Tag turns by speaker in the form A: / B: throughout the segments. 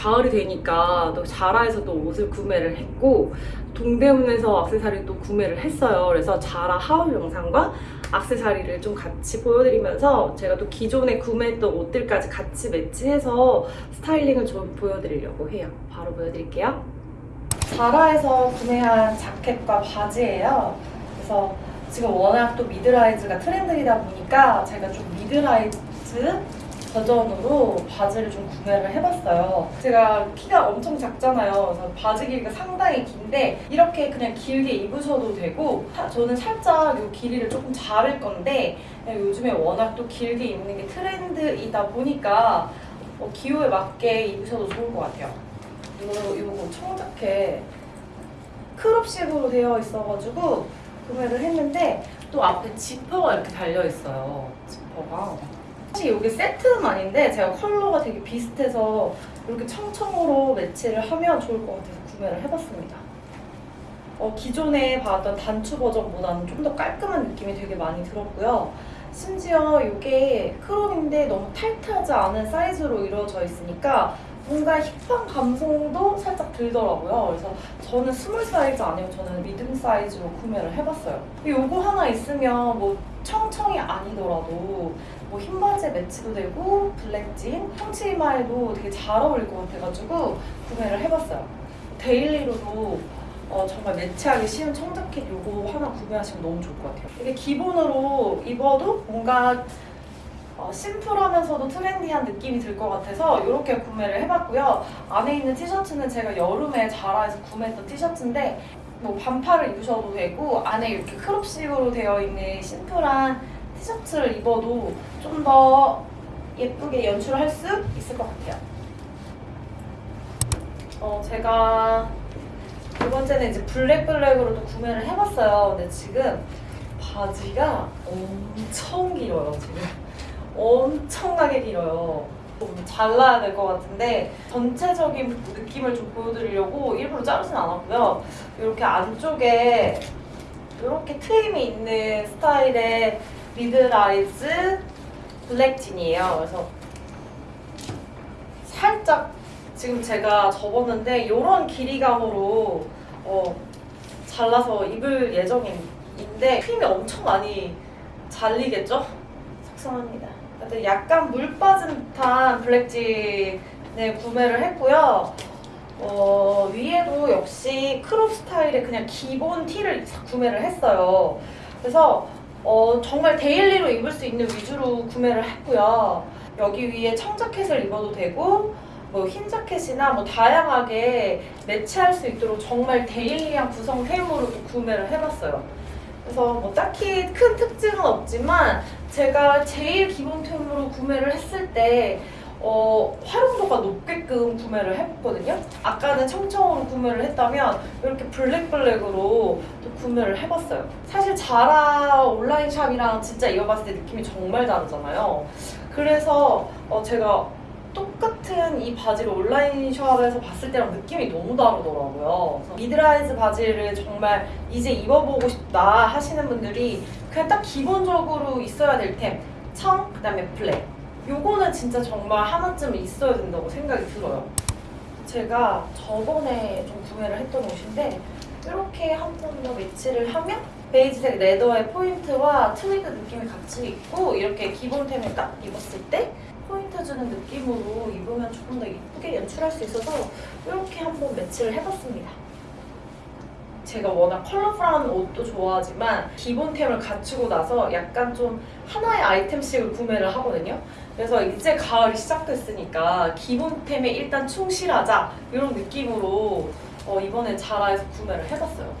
A: 가을이 되니까 또 자라에서 또 옷을 구매를 했고 동대문에서 액세서리 또 구매를 했어요. 그래서 자라 haul 영상과 액세서리를 좀 같이 보여드리면서 제가 또 기존에 구매했던 옷들까지 같이 매치해서 스타일링을 좀 보여드리려고 해요. 바로 보여드릴게요. 자라에서 구매한 자켓과 바지예요. 그래서 지금 워낙 또 mid-rise가 트렌드이다 보니까 제가 좀 mid-rise 버전으로 바지를 좀 구매를 해봤어요. 제가 키가 엄청 작잖아요. 그래서 바지 길이가 상당히 긴데 이렇게 그냥 길게 입으셔도 되고 사- 저는 살짝 이 길이를 조금 자를 건데 요즘에 워낙 또 길게 입는 게 트렌드이다 보니까 어, 기호에 맞게 입으셔도 좋을 것 같아요. 이거 이거 청자켓 크롭식으로 되어 있어가지고 구매를 했는데 또 앞에 지퍼가 이렇게 달려 있어요. 지퍼가. 사실 이게 세트는 아닌데 제가 컬러가 되게 비슷해서 이렇게 청청으로 매치를 하면 좋을 것 같아서 구매를 해봤습니다. 어, 기존에 봤던 단추 버전보다는 좀 더 깔끔한 느낌이 되게 많이 들었고요. 심지어 이게 크롭인데 너무 타이트하지 않은 사이즈로 이루어져 있으니까 뭔가 힙한 감성도 살짝 들더라고요. 그래서 저는 스몰 사이즈 아니고 저는 medium 사이즈로 구매를 해봤어요. 요거 하나 있으면 뭐 청청이 아니더라도 뭐 흰 바지에 매치도 되고 블랙진, 청치마에도 되게 잘 어울릴 것 같아가지고 구매를 해봤어요. daily로도 어, 정말 매치하기 쉬운 청자켓 요거 하나 구매하시면 너무 좋을 것 같아요. 이게 기본으로 입어도 뭔가 어, 심플하면서도 트렌디한 느낌이 들 것 같아서 이렇게 구매를 해봤고요. 안에 있는 티셔츠는 제가 여름에 자라에서 구매했던 티셔츠인데 뭐 반팔을 입으셔도 되고 안에 이렇게 크롭식으로 되어 있는 심플한 티셔츠를 입어도 좀 더 예쁘게 연출할 수 있을 것 같아요. 어, 제가 두 번째는 이제 블랙 블랙으로 도 구매를 해봤어요. 근데 지금 바지가 엄청 길어요, 지금. 엄청나게 길어요. 좀 잘라야 될 것 같은데 전체적인 느낌을 좀 보여드리려고 일부러 자르진 않았고요. 이렇게 안쪽에 이렇게 트임이 있는 스타일의 mid-rise 블랙진이에요. 그래서 살짝 지금 제가 접었는데 이런 길이감으로 어, 잘라서 입을 예정인데 트임이 엄청 많이 잘리겠죠? 속상합니다. 근데 약간 물 빠진 듯한 블랙진을 구매를 했고요. 어, 위에도 역시 crop 스타일의 그냥 기본 티를 구매를 했어요. 그래서 어, 정말 daily로 입을 수 있는 위주로 구매를 했고요. 여기 위에 청자켓을 입어도 되고 뭐 흰 자켓이나 뭐 다양하게 매치할 수 있도록 정말 daily한 구성템으로 도 구매를 해봤어요. 그래서 뭐 딱히 큰 특징은 없지만 제가 제일 기본템으로 구매를 했을 때 어, 활용도가 높게끔 구매를 해봤거든요. 아까는 청청으로 구매를 했다면 이렇게 블랙블랙으로 또 구매를 해봤어요. 사실 자라 온라인 샵이랑 진짜 입어봤을 때 느낌이 정말 다르잖아요. 그래서 어, 제가 똑같은 이 바지를 온라인 샵에서 봤을 때랑 느낌이 너무 다르더라고요. mid-rise 바지를 정말 이제 입어보고 싶다 하시는 분들이 그냥 딱 기본적으로 있어야 될 템. 청, 그 다음에 블랙. 요거는 진짜 정말 하나쯤은 있어야 된다고 생각이 들어요. 제가 저번에 좀 구매를 했던 옷인데 이렇게 한 번 더 매치를 하면 베이지색 leather의 포인트와 트위드 느낌이 같이 있고 이렇게 기본템을 딱 입었을 때 포인트 주는 느낌으로 입으면 조금 더 이쁘게 연출할 수 있어서 이렇게 한번 매치를 해봤습니다. 제가 워낙 컬러풀한 옷도 좋아하지만 기본템을 갖추고 나서 약간 좀 하나의 아이템씩을 구매를 하거든요. 그래서 이제 가을이 시작됐으니까 기본템에 일단 충실하자 이런 느낌으로 어, 이번에 자라에서 구매를 해봤어요.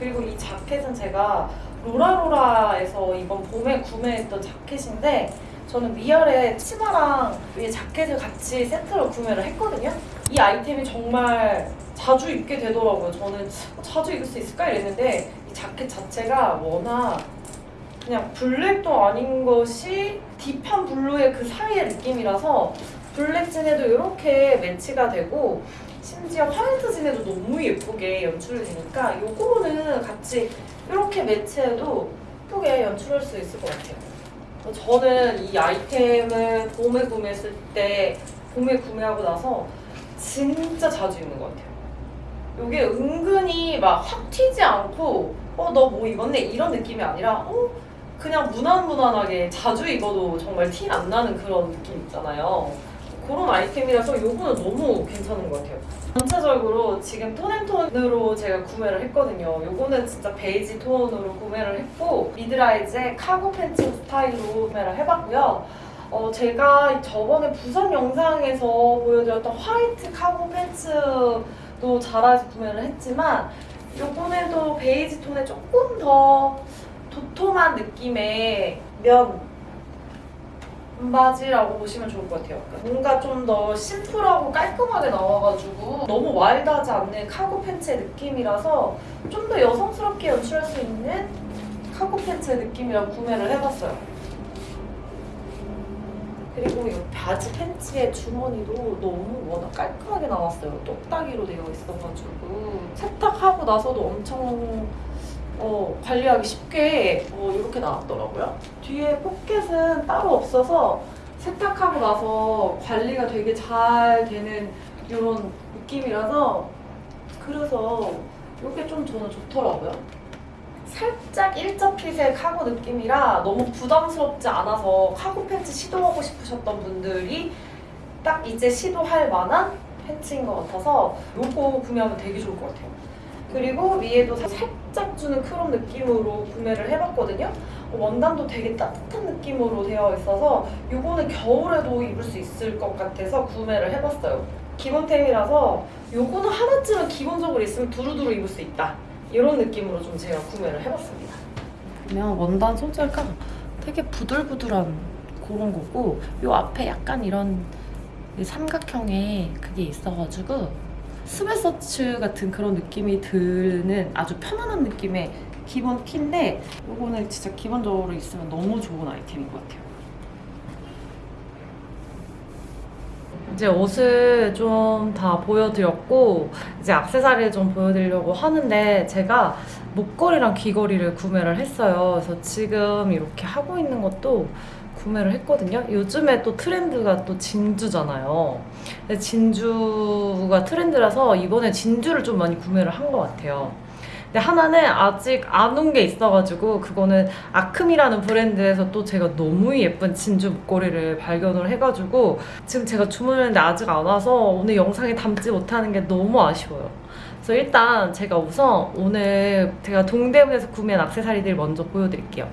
A: 그리고 이 자켓은 제가 로라로라에서 이번 봄에 구매했던 자켓인데 저는 위아래 치마랑 위에 자켓을 같이 세트로 구매를 했거든요. 이 아이템이 정말 자주 입게 되더라고요. 저는 어, 자주 입을 수 있을까 이랬는데 이 자켓 자체가 워낙 그냥 블랙도 아닌 것이 deep한 블루의 그 사이의 느낌이라서 블랙 진에도 이렇게 매치가 되고 심지어 화이트 진에도 너무 예쁘게 연출이 되니까 요거는 같이 이렇게 매치해도 예쁘게 연출할 수 있을 것 같아요. 저는 이 아이템을 봄에 구매했을 때 봄에 구매하고 나서 진짜 자주 입는 것 같아요. 이게 은근히 막 확 튀지 않고 어 너 뭐 입었네 이런 느낌이 아니라 어 그냥 무난무난하게 자주 입어도 정말 티 안 나는 그런 느낌 있잖아요. 그런 아이템이라서 이거는 너무 괜찮은 것 같아요. 전체적으로 지금 tone and tone으로 제가 구매를 했거든요. 요거는 진짜 베이지 톤으로 구매를 했고 mid-rise의 카고 팬츠 스타일로 구매를 해봤고요. 어, 제가 저번에 부산 영상에서 보여드렸던 화이트 카고 팬츠 도 자라에서 구매를 했지만 요번에도 베이지 톤에 조금 더 도톰한 느낌의 면 바지라고 보시면 좋을 것 같아요. 뭔가 좀 더 심플하고 깔끔하게 나와가지고 너무 와일드하지 않는 카고 팬츠의 느낌이라서 좀 더 여성스럽게 연출할 수 있는 카고 팬츠의 느낌이라 구매를 해봤어요. 그리고 이 바지 팬츠의 주머니도 너무 워낙 깔끔하게 나왔어요. 똑딱이로 되어 있어가지고 세탁하고 나서도 엄청 어, 관리하기 쉽게 어, 이렇게 나왔더라고요. 뒤에 포켓은 따로 없어서 세탁하고 나서 관리가 되게 잘 되는 이런 느낌이라서 그래서 이게 좀 저는 좋더라고요. 살짝 일자 핏의 카고 느낌이라 너무 부담스럽지 않아서 카고 팬츠 시도하고 싶으셨던 분들이 딱 이제 시도할 만한 팬츠인 것 같아서 이거 구매하면 되게 좋을 것 같아요. 그리고 위에도 살짝 주는 crop 느낌으로 구매를 해봤거든요. 원단도 되게 따뜻한 느낌으로 되어 있어서 이거는 겨울에도 입을 수 있을 것 같아서 구매를 해봤어요. 기본템이라서 이거는 하나쯤은 기본적으로 있으면 두루두루 입을 수 있다. 이런 느낌으로 좀 제가 구매를 해봤습니다. 그러면 원단 소재가 되게 부들부들한 그런 거고 이 앞에 약간 이런 삼각형의 그게 있어가지고 스웨셔츠 같은 그런 느낌이 드는 아주 편안한 느낌의 기본 키인데 이거는 진짜 기본적으로 있으면 너무 좋은 아이템인 것 같아요. 이제 옷을 좀 다 보여드렸고 이제 액세서리를 좀 보여드리려고 하는데 제가 목걸이랑 귀걸이를 구매를 했어요. 그래서 지금 이렇게 하고 있는 것도 구매를 했거든요. 요즘에 또 트렌드가 또 진주잖아요. 진주가 트렌드라서 이번에 진주를 좀 많이 구매를 한 것 같아요. 근데 하나는 아직 안 온 게 있어가지고 그거는 아큼이라는 브랜드에서 또 제가 너무 예쁜 진주 목걸이를 발견을 해가지고 지금 제가 주문했는데 아직 안 와서 오늘 영상에 담지 못하는 게 너무 아쉬워요. 그래서 일단 제가 우선 오늘 제가 동대문에서 구매한 액세서리들 먼저 보여드릴게요.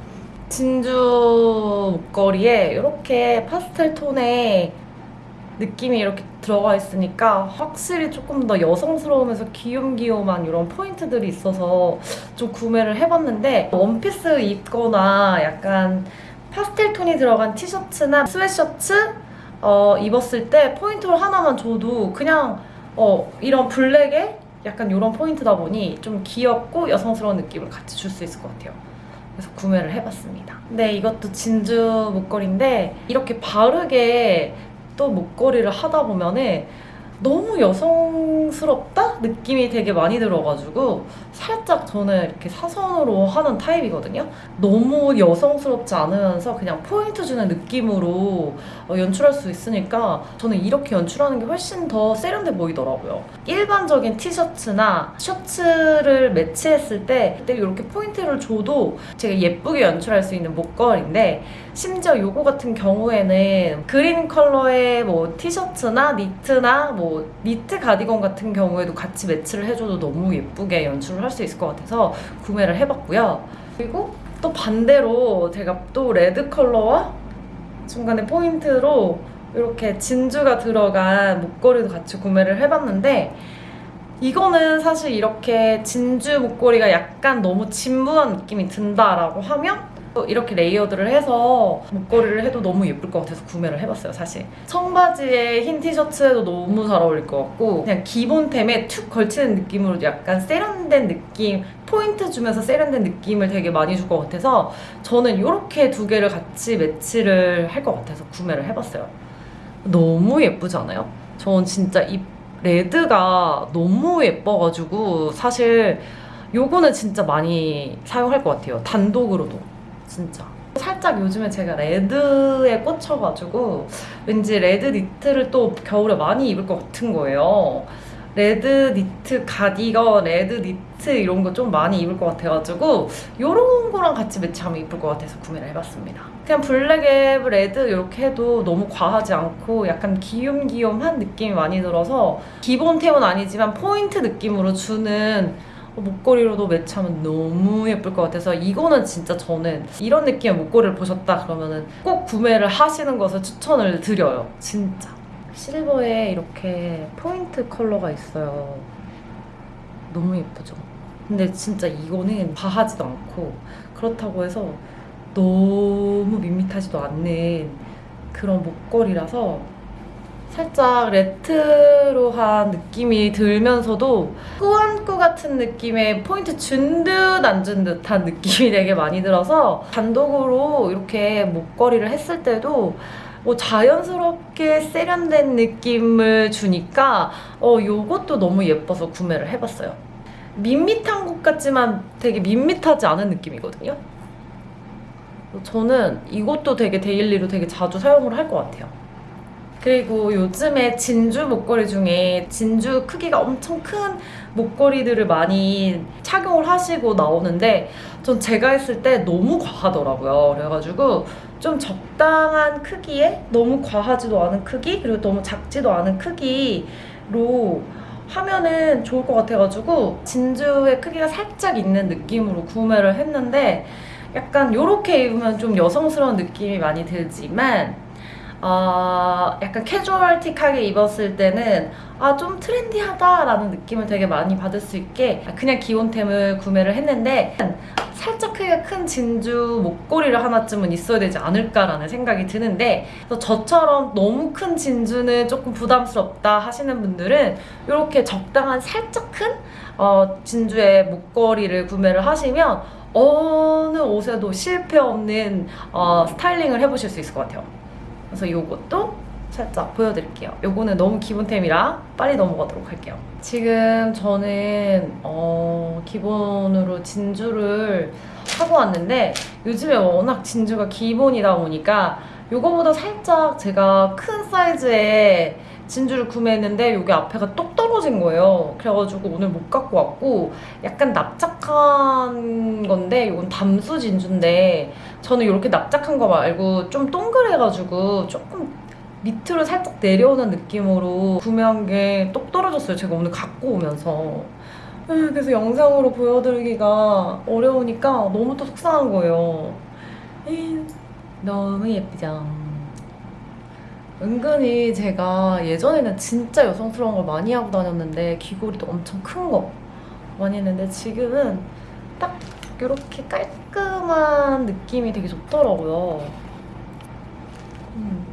A: 진주 목걸이에 이렇게 파스텔 톤의 느낌이 이렇게 들어가 있으니까 확실히 조금 더 여성스러우면서 귀염귀염한 이런 포인트들이 있어서 좀 구매를 해봤는데 원피스 입거나 약간 파스텔 톤이 들어간 티셔츠나 스웨셔츠 어, 입었을 때 포인트를 하나만 줘도 그냥 어, 이런 블랙에 약간 이런 포인트다 보니 좀 귀엽고 여성스러운 느낌을 같이 줄 수 있을 것 같아요. 그래서 구매를 해봤습니다. 네, 이것도 진주 목걸이인데 이렇게 바르게 또 목걸이를 하다 보면은 너무 여성스럽다 느낌이 되게 많이 들어가지고 살짝 저는 이렇게 사선으로 하는 타입이거든요. 너무 여성스럽지 않으면서 그냥 포인트 주는 느낌으로 어, 연출할 수 있으니까 저는 이렇게 연출하는 게 훨씬 더 세련돼 보이더라고요. 일반적인 티셔츠나 셔츠를 매치했을 때 그때 이렇게 포인트를 줘도 제가 예쁘게 연출할 수 있는 목걸이인데 심지어 요거 같은 경우에는 그린 컬러의 뭐 티셔츠나 니트나 뭐 니트 가디건 같은 경우에도 같이 매치를 해줘도 너무 예쁘게 연출을 할 수 있을 것 같아서 구매를 해봤고요. 그리고 또 반대로 제가 또 레드 컬러와 중간에 포인트로 이렇게 진주가 들어간 목걸이도 같이 구매를 해봤는데 이거는 사실 이렇게 진주 목걸이가 약간 너무 진부한 느낌이 든다라고 하면 이렇게 layered를 해서 목걸이를 해도 너무 예쁠 것 같아서 구매를 해봤어요 사실. 청바지에 흰 티셔츠에도 너무 잘 어울릴 것 같고 그냥 기본템에 툭 걸치는 느낌으로 약간 세련된 느낌 포인트 주면서 세련된 느낌을 되게 많이 줄 것 같아서 저는 이렇게 두 개를 같이 매치를 할 것 같아서 구매를 해봤어요. 너무 예쁘지 않아요? 전 진짜 이 레드가 너무 예뻐가지고 사실 요거는 진짜 많이 사용할 것 같아요. 단독으로도 진짜 살짝 요즘에 제가 레드에 꽂혀가지고 왠지 레드 니트를 또 겨울에 많이 입을 것 같은 거예요. 레드 니트 가디건, 레드 니트 이런 거 좀 많이 입을 것 같아가지고 이런 거랑 같이 매치하면 이쁠 것 같아서 구매를 해봤습니다. 그냥 블랙에 레드 이렇게 해도 너무 과하지 않고 약간 귀염귀염한 느낌이 많이 들어서 기본 템은 아니지만 포인트 느낌으로 주는 목걸이로도 매치하면 너무 예쁠 것 같아서 이거는 진짜 저는 이런 느낌의 목걸이를 보셨다 그러면은 꼭 구매를 하시는 것을 추천을 드려요. 진짜. 실버에 이렇게 포인트 컬러가 있어요. 너무 예쁘죠? 근데 진짜 이거는 과하지도 않고 그렇다고 해서 너무 밋밋하지도 않는 그런 목걸이라서 살짝 레트로한 느낌이 들면서도 꾸안꾸 같은 느낌의 포인트 준 듯 안 준 듯한 느낌이 되게 많이 들어서 단독으로 이렇게 목걸이를 했을 때도 뭐 자연스럽게 세련된 느낌을 주니까 어 요것도 너무 예뻐서 구매를 해봤어요. 밋밋한 것 같지만 되게 밋밋하지 않은 느낌이거든요. 저는 이것도 되게 daily로 되게 자주 사용을 할 것 같아요. 그리고 요즘에 진주 목걸이 중에 진주 크기가 엄청 큰 목걸이들을 많이 착용을 하시고 나오는데 전 제가 했을 때 너무 과하더라고요. 그래가지고 좀 적당한 크기에 너무 과하지도 않은 크기 그리고 너무 작지도 않은 크기로 하면은 좋을 것 같아가지고 진주의 크기가 살짝 있는 느낌으로 구매를 했는데 약간 이렇게 입으면 좀 여성스러운 느낌이 많이 들지만 어, 약간 캐주얼틱하게 입었을 때는 아, 좀 트렌디하다라는 느낌을 되게 많이 받을 수 있게 그냥 기본템을 구매를 했는데 살짝 크기가 큰 진주 목걸이를 하나쯤은 있어야 되지 않을까라는 생각이 드는데 저처럼 너무 큰 진주는 조금 부담스럽다 하시는 분들은 이렇게 적당한 살짝 큰 어, 진주의 목걸이를 구매를 하시면 어느 옷에도 실패 없는 어, 스타일링을 해보실 수 있을 것 같아요. 그래서 이것도 살짝 보여드릴게요. 요거는 너무 기본템이라 빨리 넘어가도록 할게요. 지금 저는 어, 기본으로 진주를 하고 왔는데 요즘에 워낙 진주가 기본이다 보니까 요거보다 살짝 제가 큰 사이즈의 진주를 구매했는데 여기 앞에가 똑 떨어진 거예요. 그래가지고 오늘 못 갖고 왔고 약간 납작한 건데 이건 담수 진주인데 저는 이렇게 납작한 거 말고 좀 동그래가지고 조금 밑으로 살짝 내려오는 느낌으로 구매한 게 똑 떨어졌어요. 제가 오늘 갖고 오면서. 음, 그래서 영상으로 보여드리기가 어려우니까 너무 또 속상한 거예요. 음, 너무 예쁘죠? 은근히 제가 예전에는 진짜 여성스러운 걸 많이 하고 다녔는데 귀걸이도 엄청 큰 거 많이 했는데 지금은 딱 이렇게 깔끔 한 느낌이 되게 좋더라고요. 음.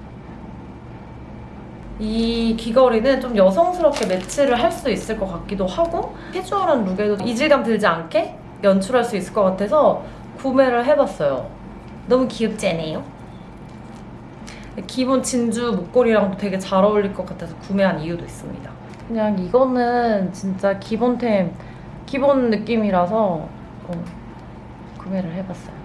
A: 이 귀걸이는 좀 여성스럽게 매치를 할 수 있을 것 같기도 하고 캐주얼한 룩에도 이질감 들지 않게 연출할 수 있을 것 같아서 구매를 해봤어요. 너무 귀엽지 않아요? 기본 진주 목걸이랑도 되게 잘 어울릴 것 같아서 구매한 이유도 있습니다. 그냥 이거는 진짜 기본템, 기본 느낌이라서 어, 구매를 해봤어요.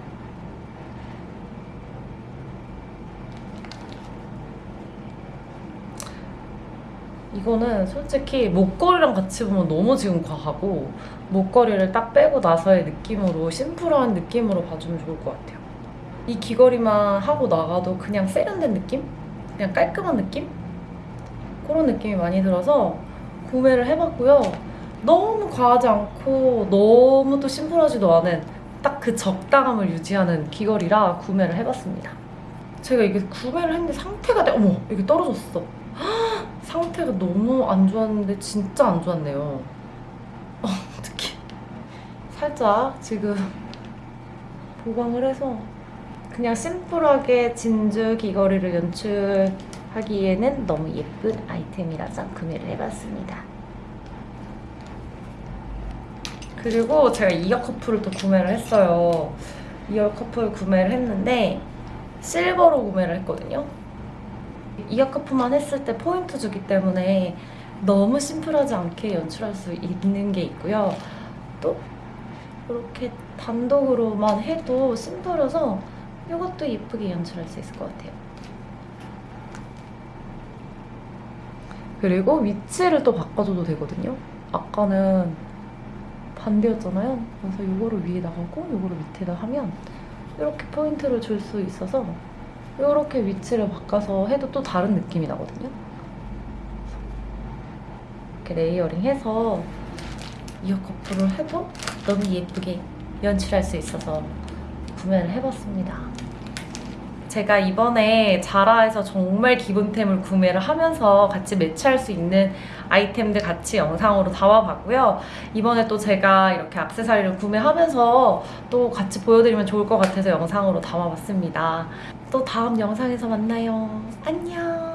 A: 이거는 솔직히 목걸이랑 같이 보면 너무 지금 과하고 목걸이를 딱 빼고 나서의 느낌으로 심플한 느낌으로 봐주면 좋을 것 같아요. 이 귀걸이만 하고 나가도 그냥 세련된 느낌? 그냥 깔끔한 느낌? 그런 느낌이 많이 들어서 구매를 해봤고요. 너무 과하지 않고 너무 또 심플하지도 않은 딱 그 적당함을 유지하는 귀걸이라 구매를 해봤습니다. 제가 이게 구매를 했는데 상태가 돼. 어머, 이게 떨어졌어. 상태가 너무 안 좋았는데 진짜 안 좋았네요. 어, 어떡해. 살짝 지금 보강을 해서 그냥 심플하게 진주 귀걸이를 연출하기에는 너무 예쁜 아이템이라서 구매를 해봤습니다. 그리고 제가 이어 커플을 또 구매를 했어요. 이어 커플 구매를 했는데 실버로 구매를 했거든요. 이어 커플만 했을 때 포인트 주기 때문에 너무 심플하지 않게 연출할 수 있는 게 있고요. 또 이렇게 단독으로만 해도 심플해서
B: 이것도 예쁘게 연출할 수 있을 것 같아요. 그리고 위치를 또 바꿔줘도 되거든요. 아까는 반대였잖아요. 그래서 이거를 위에다 하고 이거를 밑에다 하면 이렇게 포인트를 줄 수 있어서 이렇게 위치를 바꿔서 해도 또 다른 느낌이 나거든요. 이렇게 layering 해서 ear cuff를 해도 너무 예쁘게 연출할 수 있어서 구매를 해봤습니다. 제가 이번에 자라에서 정말 기본템을 구매를 하면서 같이 매치할 수 있는 아이템들 같이 영상으로 담아봤고요. 이번에 또 제가 이렇게 악세사리를 구매하면서 또 같이 보여드리면 좋을 것 같아서 영상으로 담아봤습니다. 또 다음 영상에서 만나요. 안녕!